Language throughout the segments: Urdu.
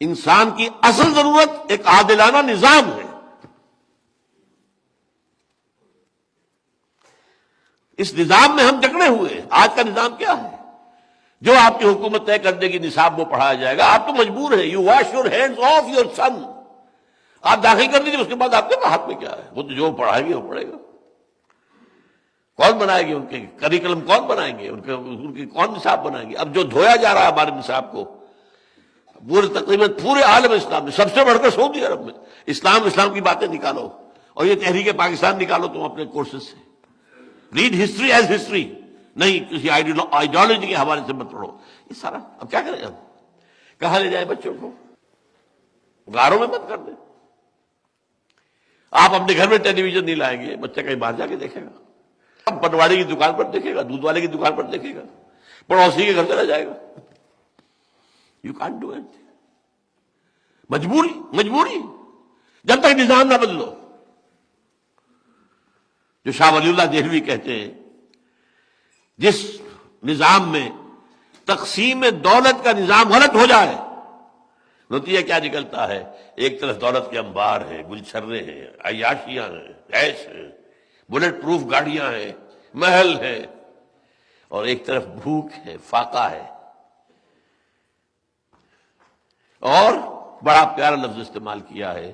انسان کی اصل ضرورت ایک عادلانہ نظام ہے۔ اس نظام میں ہم جکڑے ہوئے آج کا نظام کیا ہے؟ جو آپ کی حکومت طے کر دے گی نصاب وہ پڑھایا جائے گا۔ آپ تو مجبور ہیں۔ You wash your hand of your son آپ داخل کر دیجیے اس کے بعد آپ کے ہاتھ میں کیا ہے؟ وہ تو جو پڑھائیں گے وہ پڑھے گا۔ کون بنائے گے ان کے کریکلم کون بنائیں گے؟ ان کے ان کی کون نصاب بنائیں گے اب جو دھویا جا رہا ہے ہمارے نصاب کو پورے تقریباً پورے عالم اسلام میں، سب سے بڑھ کر سعودی عرب میں۔ اسلام اسلام کی باتیں نکالو۔ اور یہ تحریک پاکستان نکالو، تم اپنے کورسز سے۔ ریڈ ہسٹری ایز ہسٹری نہیں، کسی آئیڈیالوجی کے حوالے سے مت پڑھو۔ یہ سارا اب کیا کریں ہم؟ کہاں لے جائیں بچوں کو؟ گاروں میں مت کر دیں۔ آپ اپنے گھر میں ٹیلی ویژن نہیں لائیں گے، بچہ کہیں باہر جا کے دیکھے گا۔ پٹواڑی کی دکان پر دیکھے گا، دودھ والے کی دکان پر دیکھے گا۔ پڑوسی کے گھر چلا جائے گا۔ یو کانٹ ڈو ایٹ مجبوری مجبوری جب تک نظام نہ بدلو. جو شاہ ولی اللہ دہلوی کہتے ہیں، جس نظام میں تقسیم دولت کا نظام غلط ہو جائے، نتیجہ کیا نکلتا ہے؟ ایک طرف دولت کے انبار ہیں گلچرے ہیں، عیاشیاں ہیں ایش ہیں، بلٹ پروف گاڑیاں ہیں، محل ہیں، اور ایک طرف بھوک ہے، فاقہ ہے۔ اور بڑا پیارا لفظ استعمال کیا ہے،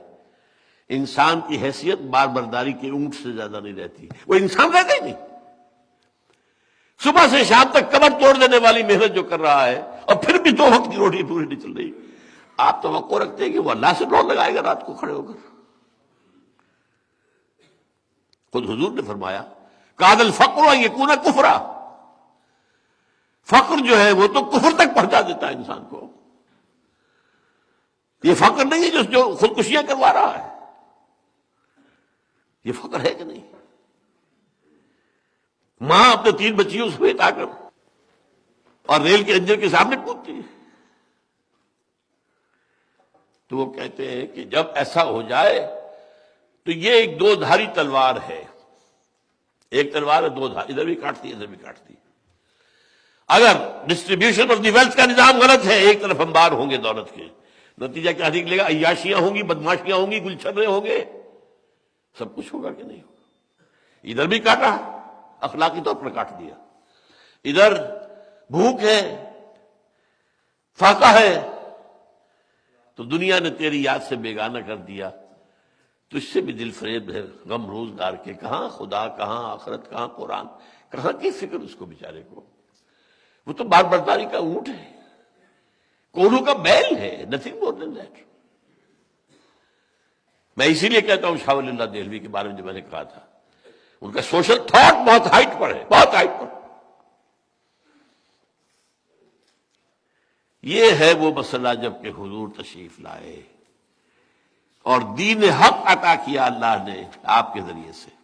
انسان کی حیثیت بار برداری کے اونٹ سے زیادہ نہیں رہتی۔ وہ انسان رہتا ہی نہیں۔ صبح سے شام تک کمر توڑ دینے والی محنت جو کر رہا ہے، اور پھر بھی دو وقت کی روٹی پوری نہیں چل رہی۔ آپ توقع رکھتے ہیں کہ وہ اللہ سے ڈور لگائے گا، رات کو کھڑے ہو کر۔ خود حضور نے فرمایا کادل فکر یہ کونا کفرا۔ فقر جو ہے وہ تو کفر تک پہنچا دیتا ہے انسان کو۔ یہ فقر نہیں ہے جو خودکشیاں کروا رہا ہے۔ یہ فقر ہے کہ نہیں؟ ماں اپنے تین بچیوں سے بیٹا کر اور ریل کے انجن کے سامنے کودتی ہے۔ تو وہ کہتے ہیں کہ جب ایسا ہو جائے تو یہ ایک دو دھاری تلوار ہے۔ ایک تلوار ہے، دو دھار ادھر بھی کاٹتی، ادھر بھی کاٹتی۔ اگر ڈسٹریبیوشن آف دی ویلتھ کا نظام غلط ہے، ایک طرف ہم بار ہوں گے دولت کے۔ نتیجہ کیا نکلے گا، عیاشیاں ہوں گی بدماشیاں ہوں گی گلچھرے ہوں گے۔ سب کچھ ہوگا کہ نہیں ہوگا؟ ادھر بھی کاٹا، اخلاقی طور پر کاٹ دیا۔ ادھر بھوک ہے، فاقہ ہے، تو دنیا نے تیری یاد سے بیگانہ کر دیا۔ تو اس سے بھی دل فریب ہے، غم روزگار کے کہاں، خدا کہاں، آخرت کہاں، قرآن کہاں، کی فکر اس کو بیچارے کو؟ وہ تو بار برداری کا اونٹ ہے۔ کونوں کا بیل ہے نتھنگ مور دین دیٹ میں اسی لیے کہتا ہوں شاہ اللہ دہلوی کے بارے میں جو میں نے کہا تھا۔ ان کا سوشل تھاٹ بہت ہائٹ پر ہے، بہت ہائٹ پر۔ یہ ہے وہ مسئلہ جبکہ حضور تشریف لائے اور دین حق عطا کیا اللہ نے آپ کے ذریعے سے۔